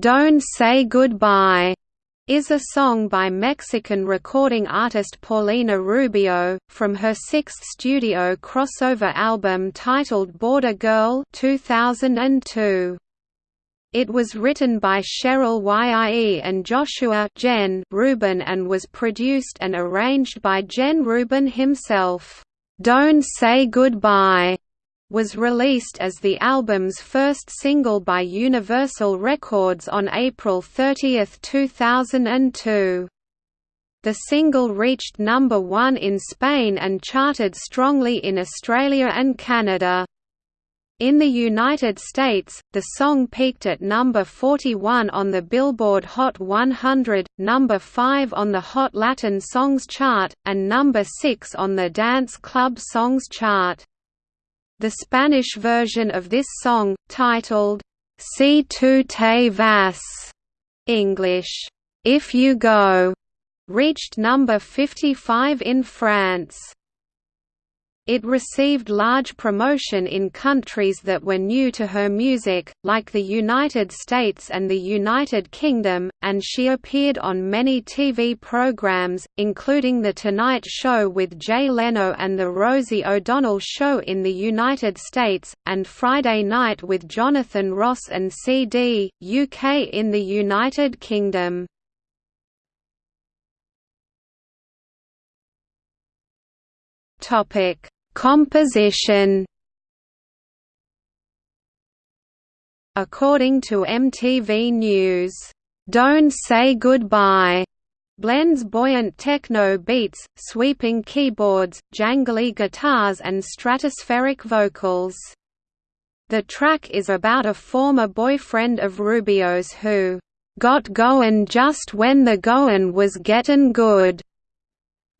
Don't Say Goodbye is a song by Mexican recording artist Paulina Rubio, from her sixth studio crossover album titled Border Girl 2002. It was written by Cheryl Yie and Joshua Jen Rubin and was produced and arranged by Jen Rubin himself. "'Don't Say Goodbye' was released as the album's first single by Universal Records on April 30, 2002. The single reached number one in Spain and charted strongly in Australia and Canada. In the United States, the song peaked at number 41 on the Billboard Hot 100, number 5 on the Hot Latin Songs chart, and number 6 on the Dance Club Songs chart. The Spanish version of this song, titled, Si tu te vas, English, If You Go, reached number 55 in France. It received large promotion in countries that were new to her music, like the United States and the United Kingdom, and she appeared on many TV programs, including The Tonight Show with Jay Leno and The Rosie O'Donnell Show in the United States, and Friday Night with Jonathan Ross and CD, UK in the United Kingdom. Topic Composition According to MTV News, "'Don't Say Goodbye' blends buoyant techno beats, sweeping keyboards, jangly guitars and stratospheric vocals. The track is about a former boyfriend of Rubio's who, "'got goin' just when the goin' was gettin' good'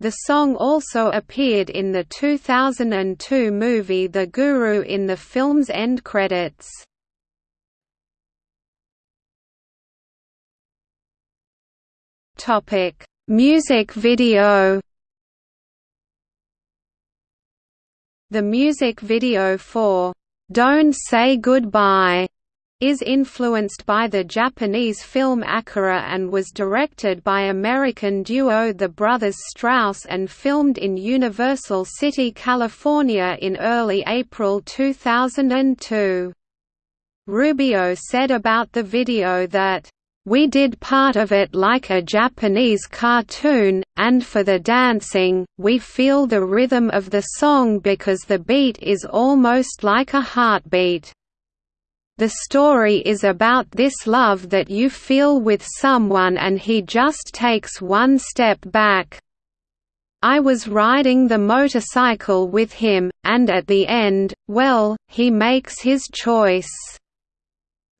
The song also appeared in the 2002 movie The Guru in the film's end credits. Topic: Music video. The music video for "Don't Say Goodbye" is influenced by the Japanese film Akira and was directed by American duo the Brothers Strause and filmed in Universal City, California in early April 2002. Rubio said about the video that, we did part of it like a Japanese cartoon, and for the dancing, we feel the rhythm of the song because the beat is almost like a heartbeat. The story is about this love that you feel with someone and he just takes one step back. I was riding the motorcycle with him, and at the end, well, he makes his choice.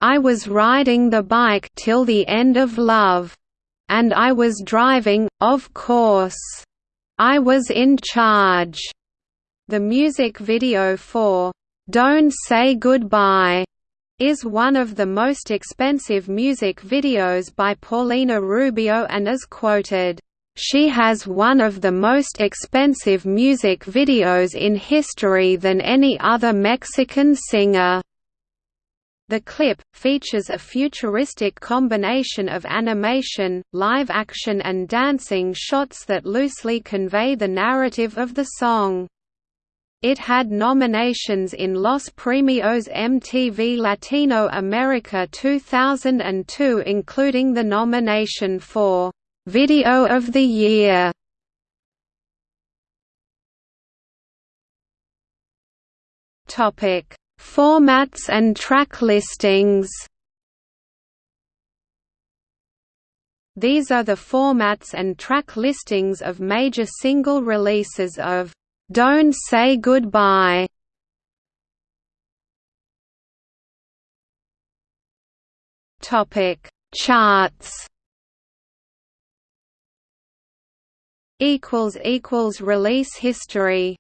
I was riding the bike till the end of love. And I was driving, of course. I was in charge. The music video for Don't Say Goodbye is one of the most expensive music videos by Paulina Rubio and is quoted, "...she has one of the most expensive music videos in history than any other Mexican singer." The clip, features a futuristic combination of animation, live action and dancing shots that loosely convey the narrative of the song. It had nominations in Los Premios MTV Latino America 2002 including the nomination for «Video of the Year». Formats and track listings These are the formats and track listings of major single releases of don't Say Goodbye. Topic. Charts. Equals equals release history